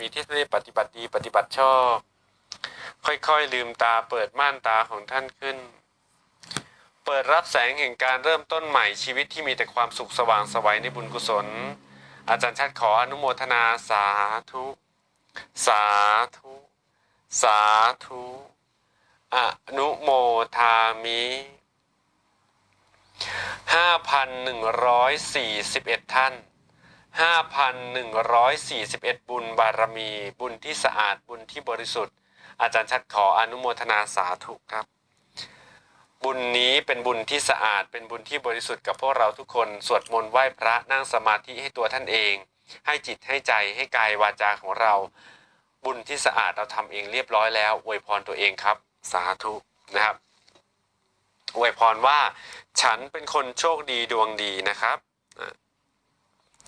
มีที่ได้ปฏิบัติดีปฏิบัติชอบ ค่อยๆลืมตาเปิดม่านตาของท่านขึ้น เปิดรับแสงแห่งการเริ่มต้นใหม่ชีวิตที่มีแต่ความสุขสว่างสวัยในบุญกุศล อาจารย์ชัดขออนุโมทนาสาธุ สาธุ สาธุอนุโมทามิ5,141 ท่าน 5,141 บุญบารมี บุญที่สะอาดบุญที่บริสุทธิ์ อาจารย์ชัดขออนุโมทนาสาธุครับ บุญนี้เป็นบุญที่สะอาดเป็นบุญที่บริสุทธิ์กับพวกเราทุกคน สวดมนต์ไหว้พระนั่งสมาธิให้ตัวท่านเอง ให้จิตให้ใจให้กายวาจาของเรา บุญที่สะอาดเราทำเองเรียบร้อยแล้วอวยพรตัวเองครับ สาธุนะครับอวยพรว่า ฉันเป็นคนโชคดีดวงดีนะครับ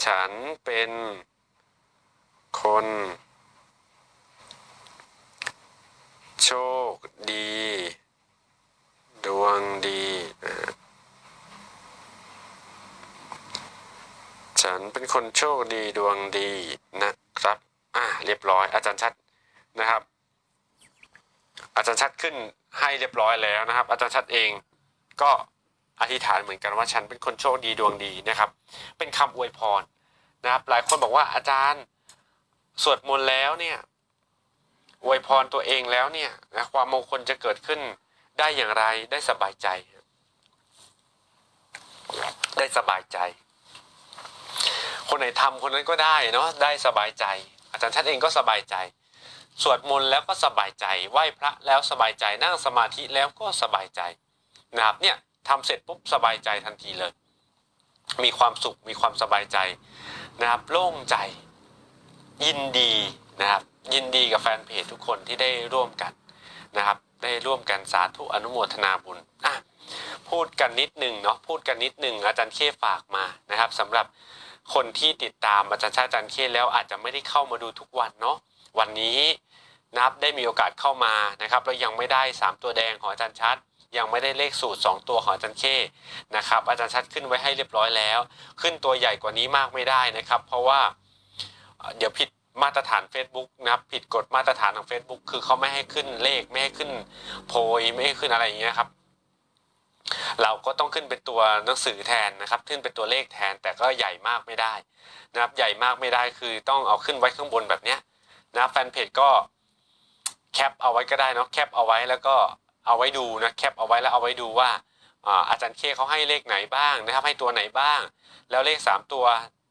ฉันเป็นคน โชคดี ดวงดี ฉันเป็นคนโชคดีดวงดีนะครับ อ่าเรียบร้อย อาจารย์ชัดนะครับ อาจารย์ชัดขึ้นให้เรียบร้อยแล้วนะครับ อาจารย์ชัดเองก็ อธิษฐานเหมือนกันว่าฉันเป็นคนโชคดีดวงดีนะครับ เป็นคำอวยพรนะครับ หลายคนบอกว่าอาจารย์สวดมนต์แล้วเนี่ยอวยพรตัวเองแล้วเนี่ยนะความมงคลจะเกิดขึ้นได้อย่างไรได้สบายใจ ได้สบายใจ คนไหนทำคนนั้นก็ได้เนาะได้สบายใจ อาจารย์ชัดเองก็สบายใจ สวดมนต์แล้วก็สบายใจไหว้พระแล้วสบายใจนั่งสมาธิแล้วก็สบายใจนะครับเนี่ย ทำเสร็จปุ๊บสบายใจทันทีเลย มีความสุขมีความสบายใจนะครับ โล่งใจยินดีนะครับ ยินดีกับแฟนเพจทุกคนที่ได้ร่วมกันนะครับ ได้ร่วมกันสาธุอนุโมทนาบุญอะพูดกันนิดหนึ่งเนาะพูดกันนิดหนึ่งอาจารย์เคฝากมานะครับสำหรับคนที่ติดตามอาจารย์ชาอาจารย์เคแล้วอาจจะไม่ได้เข้ามาดูทุกวันเนาะวันนี้นับได้มีโอกาสเข้ามานะครับแล้วยังไม่ได้ 3 ตัวแดงของอาจารย์ชัด ยังไม่ได้เลขสูตร 2 ตัวของอาจารย์เคนะครับ อาจารย์ชัดขึ้นไว้ให้เรียบร้อยแล้ว ขึ้นตัวใหญ่กว่านี้มากไม่ได้นะครับ เพราะว่าเดี๋ยวผิดมาตรฐาน Facebook นะครับผิดกฎมาตรฐานของ Facebook คือเขาไม่ให้ขึ้นเลขไม่ให้ขึ้นโพยไม่ให้ขึ้นอะไรอย่างเงี้ยครับเราก็ต้องขึ้นเป็นตัวหนังสือแทนนะครับ ขึ้นเป็นตัวเลขแทนแต่ก็ใหญ่มากไม่ได้นะครับ ใหญ่มากไม่ได้คือต้องเอาขึ้นไว้ข้างบนแบบเนี้ยนะแฟนเพจก็ cap เอาไว้ก็ได้นะ cap เอาไว้แล้วก็ เอาไว้ดูนะ cap เอาไว้แล้วเอาไว้ดูว่าอาจารย์เคเขาให้เลขไหนบ้างนะครับให้ตัวไหนบ้าง แล้วเลขสามตัว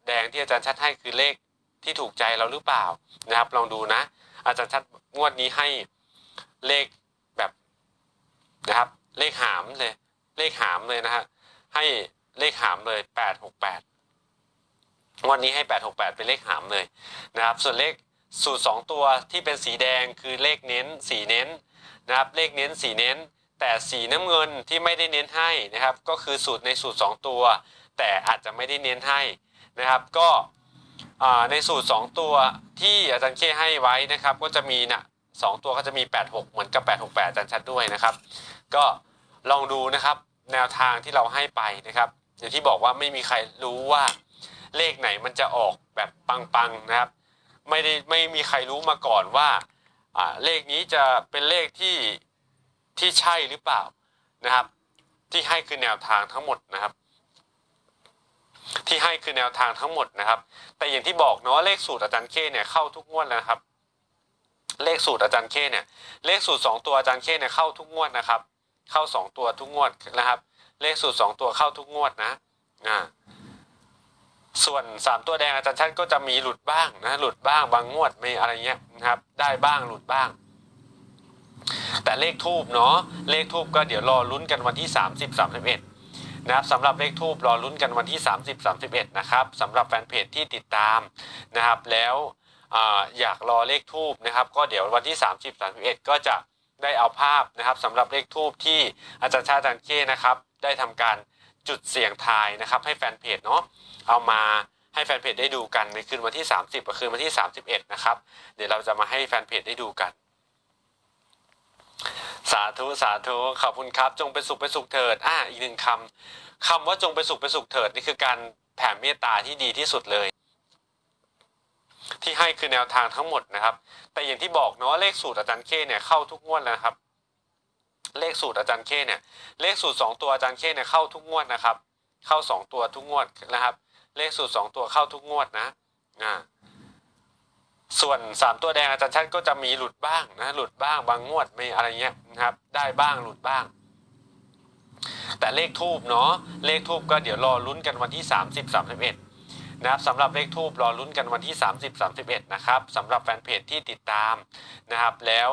แดงที่อาจารย์ชัดให้คือเลขที่ถูกใจเราหรือเปล่านะครับ ลองดูนะ อาจารย์ชัดงวดนี้ให้เลขแบบนะครับ เลขหามเลย เลขหามเลยนะฮะให้เลขหามเลยแปดหกแปดวันนี้ให้แปดหกแปดเป็นเลขหามเลยนะครับ ส่วนเลขสูตรสองตัวที่เป็นสีแดงคือเลขเน้นสีเน้น นะครับเลขเน้นสีเน้น แต่สีน้ำเงินที่ไม่ได้เน้นให้นะครับ ก็คือสูตรในสูตรสองตัว แต่อาจจะไม่ได้เน้นให้นะครับก็ในสูตรสองตัวที่อาจารย์เคให้ไว้นะครับ ก็จะมีน่ะสองตัวก็จะมี 86 เหมือนกับ 868อาจารย์ชัดด้วยนะครับ ก็ลองดูนะครับแนวทางที่เราให้ไปนะครับ อย่างที่บอกว่าไม่มีใครรู้ว่าเลขไหนมันจะออกแบบปังๆนะครับ ไม่ได้ไม่มีใครรู้มาก่อนว่า เลขนี้จะเป็นเลขที่ที่ใช่หรือเปล่านะครับ ที่ให้คือแนวทางทั้งหมดนะครับ ที่ให้คือแนวทางทั้งหมดนะครับ แต่อย่างที่บอกเนาะเลขสูตรอาจารย์เคเนี่ยเข้าทุกงวดแล้วครับ เลขสูตรอาจารย์เคเนี่ย เลขสูตรสองตัวอาจารย์เคเนี่ยเข้าทุกงวดนะครับ เข้าสองตัวทุกงวดนะครับ เลขสูตรสองตัวเข้าทุกงวดนะอ่า ส่วนสามตัวแดงอาจารย์ชัดก็จะมีหลุดบ้างนะหลุดบ้างบางงวดไม่อะไรเงี้ยนะครับ ได้บ้างหลุดบ้าง แต่เลขทูบเนาะเลขทูบก็เดี๋ยวรอลุ้นกันวันที่ 30 31นะครับสำหรับเลขทูบรอลุ้นกันวันที่ 30 31นะครับสำหรับแฟนเพจที่ติดตามนะครับ แล้วออยากรอเลขทูบนะครับ ก็เดี๋ยววันที่ 30 31 ก็จะได้เอาภาพนะครับสำหรับเลขทูบที่อาจารย์ชาติอาจารย์เคนะครับ ได้ทำการ จุดเสี่ยงทายนะครับ ให้แฟนเพจเนาะเอามาให้แฟนเพจได้ดูกันในคืนวันที่ 30กับคืนวันที่ 31 นะครับ เดี๋ยวเราจะมาให้แฟนเพจได้ดูกัน สาธุสาธุขอบคุณครับ จงเป็นสุขเป็นสุขเถิดอ่าอีกหนึ่งคำคำว่าจงเป็นสุขเป็นสุขเถิดนี่คือการแผ่เมตตาที่ดีที่สุดเลย ที่ให้คือแนวทางทั้งหมดนะครับ แต่อย่างที่บอกเนาะเลขสูตรอาจารย์เคเนี่ยเข้าทุกงวดแล้วครับ เลขสูตรอาจารย์เคเนี่ยเลขสูตรสองตัวอาจารย์เคเนี่ยเข้าทุกงวดนะครับ เข้าสองตัวทุกงวดนะครับ เลขสูตรสองตัวเข้าทุกงวดนะอ่าส่วนสามตัวแดงอาจารย์ชัดก็จะมีหลุดบ้างนะหลุดบ้างบางงวดไม่อะไรเงี้ยนะครับ ได้บ้างหลุดบ้าง แต่เลขทูบเนาะเลขทูบก็เดี๋ยวรอลุ้นกันวันที่ 30 31นะครับสำหรับเลขทูบรอลุ้นกันวันที่ 30 31นะครับสำหรับแฟนเพจที่ติดตามนะครับแล้ว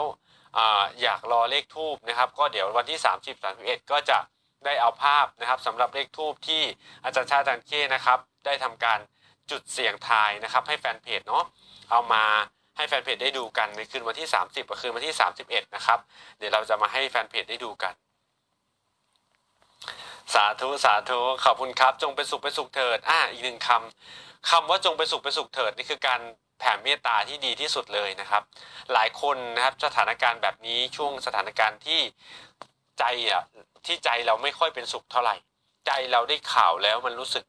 อยากรอเลขทูบนะครับก็เดี๋ยววันที่ 30 31 ก็จะได้เอาภาพนะครับสำหรับเลขทูบที่อาจารย์ชาติอาจารย์เคนะครับได้ทำการจุดเสี่ยงทายนะครับให้แฟนเพจเนาะเอามาให้แฟนเพจได้ดูกันในคืนวันที่ 30กับคืนวันที่ 31 นะครับเดี๋ยวเราจะมาให้แฟนเพจได้ดูกัน สาธุสาธุขอบคุณครับ จงเป็นสุขเป็นสุขเถิดอ่าอีกหนึ่งคำคำว่าจงเป็นสุขเป็นสุขเถิดนี่คือการ แผ่เมตตาที่ดีที่สุดเลยนะครับ หลายคนนะครับสถานการณ์แบบนี้ช่วงสถานการณ์ที่ใจอะที่ใจเราไม่ค่อยเป็นสุขเท่าไหร่ ใจเราได้ข่าวแล้วมันรู้สึก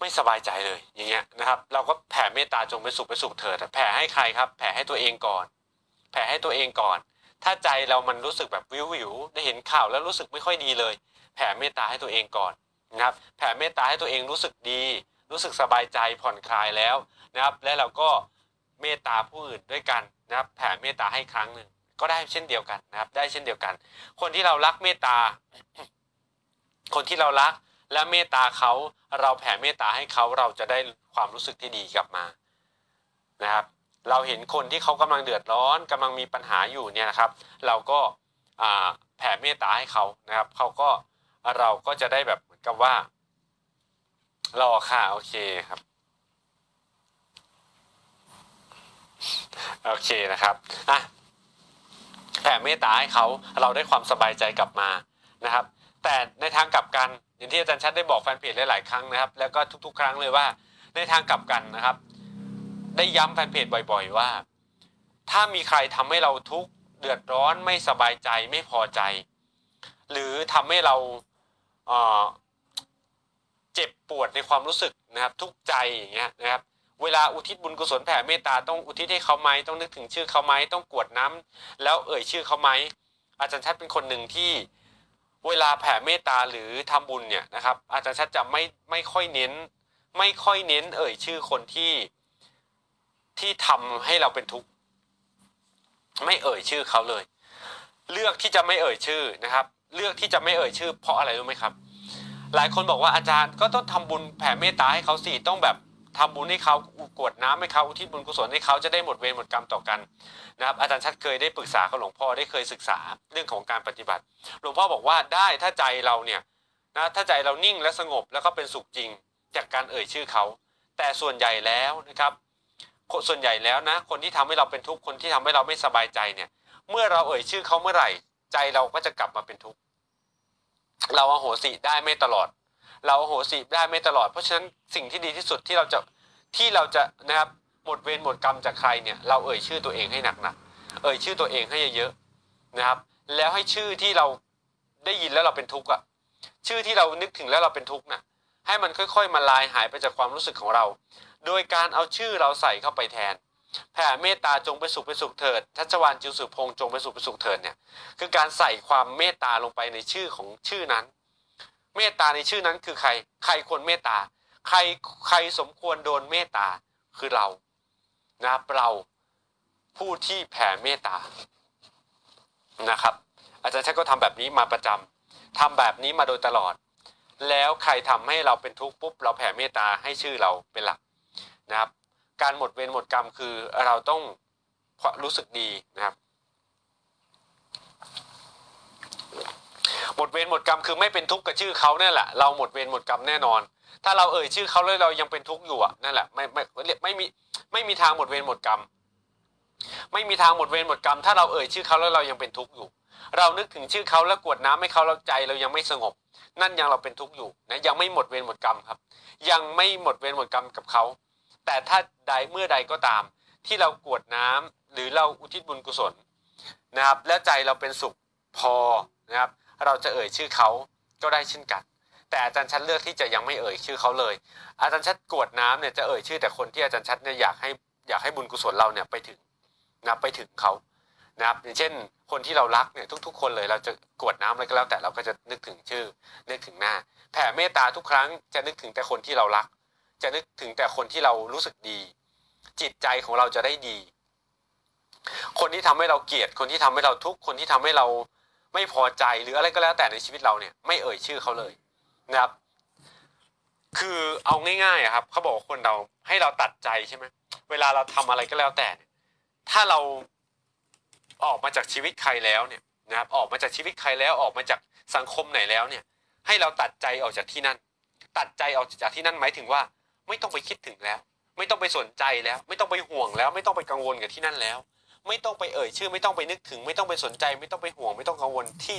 ไม่สบายใจเลยอย่างเงี้ยนะครับ เราก็แผ่เมตตาจงเป็นสุขเป็นสุขเถิดแผ่ให้ใครครับ แผ่ให้ตัวเองก่อน แผ่ให้ตัวเองก่อน ถ้าใจเรามันรู้สึกแบบวิววิวได้เห็นข่าวแล้วรู้สึกไม่ค่อยดีเลย แผ่เมตตาให้ตัวเองก่อนนะครับ แผ่เมตตาให้ตัวเองรู้สึกดี รู้สึกสบายใจผ่อนคลายแล้วนะครับ และเราก็เมตตาผู้อื่นด้วยกันนะครับ แผ่เมตตาให้ครั้งหนึ่งก็ได้เช่นเดียวกันนะครับ ได้เช่นเดียวกัน คนที่เรารักเมตตา คนที่เรารักและเมตตาเขาเราแผ่เมตตาให้เขาเราจะได้ความรู้สึกที่ดีกลับมานะครับ เราเห็นคนที่เขากำลังเดือดร้อนกำลังมีปัญหาอยู่เนี่ยนะครับ เราก็แผ่เมตตาให้เขานะครับเขาก็เราก็จะได้แบบเหมือนกับว่า รอค่ะ โอเคครับ โอเคนะครับอะแผ่เมตตาให้เขาเราได้ความสบายใจกลับมานะครับ แต่ในทางกลับกันอย่างที่อาจารย์ชัดได้บอกแฟนเพจหลายๆครั้งนะครับ แล้วก็ทุกๆ ครั้งเลยว่า ในทางกลับกันนะครับ ได้ย้ำแฟนเพจบ่อย ๆ ว่า ถ้ามีใครทำให้เราทุกข์เดือดร้อนไม่สบายใจไม่พอใจ หรือทำให้เราเอ่อ เจ็บปวดในความรู้สึกนะครับ ทุกใจอย่างเงี้ยนะครับ เวลาอุทิศบุญกุศลแผ่เมตตาต้องอุทิศให้เขาไหมต้องนึกถึงชื่อเขาไหมต้องกวดน้ำแล้วเอ่ยชื่อเขาไหมอาจารย์ชัดเป็นคนหนึ่งที่เวลาแผ่เมตตาหรือทำบุญเนี่ยนะครับ อาจารย์ชัดจะไม่ไม่ค่อยเน้น ไม่ค่อยเน้น เอ่ยชื่อคนที่ที่ทำให้เราเป็นทุกข์ไม่เอ่ยชื่อเขาเลย เลือกที่จะไม่เอ่ยชื่อนะครับ เลือกที่จะไม่เอ่ยชื่อ เพราะอะไรรู้ไหมครับ หลายคนบอกว่าอาจารย์ก็ต้องทำบุญแผ่เมตตาให้เขาสิต้องแบบทำบุญให้เขากวดน้ำให้เขาอุทิศบุญกุศลให้เขาจะได้หมดเวรหมดกรรมต่อกันนะครับอาจารย์ชัดเคยได้ปรึกษากับหลวงพ่อได้เคยศึกษาเรื่องของการปฏิบัติ หลวงพ่อบอกว่าได้ถ้าใจเราเนี่ยนะถ้าใจเรานิ่งและสงบแล้วก็เป็นสุขจริงจากการเอ่ยชื่อเขา แต่ส่วนใหญ่แล้วนะครับ ส่วนใหญ่แล้วนะ คนที่ทำให้เราเป็นทุกข์คนที่ทำให้เราไม่สบายใจเนี่ย เมื่อเราเอ่ยชื่อเขาเมื่อไหร่ ใจเราก็จะกลับมาเป็นทุกข์ เราอโหสิได้ไม่ตลอด เราอโหสิได้ไม่ตลอด เพราะฉะนั้นสิ่งที่ดีที่สุดที่เราจะที่เราจะนะครับหมดเวรหมดกรรมจากใครเนี่ยเราเอ่ยชื่อตัวเองให้หนักๆเอ่ยชื่อตัวเองให้เยอะๆนะครับ แล้วให้ชื่อที่เราได้ยินแล้วเราเป็นทุกข์อะชื่อที่เรานึกถึงแล้วเราเป็นทุกข์น่ะให้มันค่อย ๆ มาลายหายไปจากความรู้สึกของเรา โดยการเอาชื่อเราใส่เข้าไปแทน แผ่เมตตาจงไปสุขไปสุขเถิดทัชวานจิวสุพงษ์จงไปสุขไปสุขเถิดเนี่ยคือการใส่ความเมตตาลงไปในชื่อของชื่อนั้น เมตตาในชื่อนั้นคือใคร ใครควรเมตตา ใครใครสมควรโดนเมตตาคือเรานะครับเราผู้ที่แผ่เมตตานะครับ อาจารย์ชัดก็ทำแบบนี้มาประจำทำแบบนี้มาโดยตลอด แล้วใครทำให้เราเป็นทุกข์ปุ๊บเราแผ่เมตตาให้ชื่อเราเป็นหลักนะครับ การหมดเวรหมดกรรมคือเราต้องรู้สึกดีนะครับ หมดเวรหมดกรรมคือไม่เป็นทุกข์กับชื่อเขาเนี่ยแหละเราหมดเวรหมดกรรมแน่นอน ถ้าเราเอ่ยชื่อเขาแล้วเรายังเป็นทุกข์อยู่อะนั่นแหละไม่ไม่ไม่มีไม่มีทางหมดเวรหมดกรรมไม่มีทางหมดเวรหมดกรรม ถ้าเราเอ่ยชื่อเขาแล้วเรายังเป็นทุกข์อยู่ เรานึกถึงชื่อเขาแล้วกวดน้ำให้เขาเราใจเรายังไม่สงบ นั่นยังเราเป็นทุกข์อยู่นะยังไม่หมดเวรหมดกรรมครับ ยังไม่หมดเวรหมดกรรมกับเขา แต่ถ้าใดเมื่อใดก็ตาม ที่เรากวดน้ำหรือเราอุทิศบุญกุศลนะครับและใจเราเป็นสุขพอนะครับเราจะเอ่ยชื่อเขาก็ได้เช่นกัน แต่อาจารย์ชัดเลือกที่จะยังไม่เอ่ยชื่อเขาเลย อาจารย์ชัดกรวดน้ำเนี่ยจะเอ่ยชื่อแต่คนที่อาจารย์ชัดเนี่ยอยากให้อยากให้บุญกุศลเราเนี่ยไปถึงนะไปถึงเขานะครับอย่างเช่น คนที่เรารักเนี่ยทุก ๆ คนเลยเราจะกรวดน้ำอะไรก็แล้วแต่เราก็จะนึกถึงชื่อนึกถึงหน้า แผ่เมตตาทุกครั้งจะนึกถึงแต่คนที่เรารัก จะนึกถึงแต่คนที่เรารู้สึกดี จิตใจของเราจะได้ดี คนที่ทำให้เราเกลียด คนที่ทำให้เราทุกข์คนที่ทำให้เราไม่พอใจหรืออะไรก็แล้วแต่ในชีวิตเราเนี่ยไม่เอ่ยชื่อเขาเลยนะครับ คือเอาง่ายๆครับเขาบอกคนเราให้เราตัดใจใช่ไหมเวลาเราทำอะไรก็แล้วแต่ ถ้าเราออกมาจากชีวิตใครแล้วเนี่ยนะครับออกมาจากชีวิตใครแล้วออกมาจากสังคมไหนแล้วเนี่ย ให้เราตัดใจออกจากที่นั่น ตัดใจออกจากที่นั่นหมายถึงว่า ไม่ต้องไปคิดถึงแล้ว ไม่ต้องไปสนใจแล้ว ไม่ต้องไปห่วงแล้ว ไม่ต้องไปกังวลกับที่นั่นแล้ว ไม่ต้องไปเอ่ยชื่อ ไม่ต้องไปนึกถึง ไม่ต้องไปสนใจ ไม่ต้องไปห่วงไม่ต้องกังวลที่